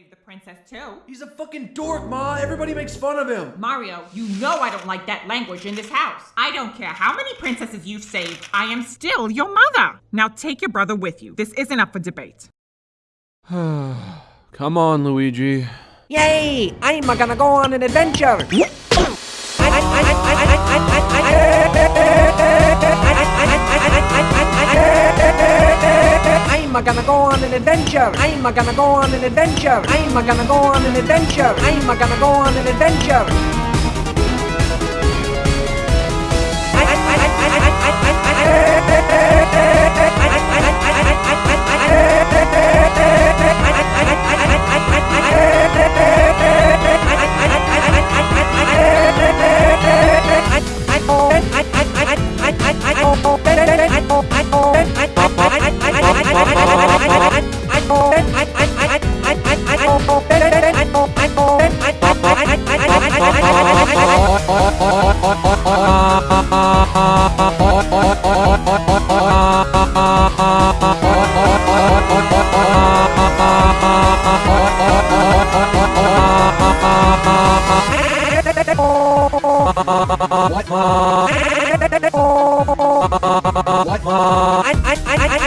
save the princess too. He's a fucking dork, Ma. Everybody makes fun of him. Mario, you know I don't like that language in this house. I don't care how many princesses you've saved, I am still your mother. Now take your brother with you. This isn't up for debate. Come on, Luigi. Yay! I'm gonna go on an adventure! I'm gonna go on an adventure! I'm gonna go on an adventure! I'm gonna go on an adventure! I'm gonna go on an adventure! What?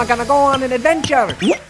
I'm gonna go on an adventure!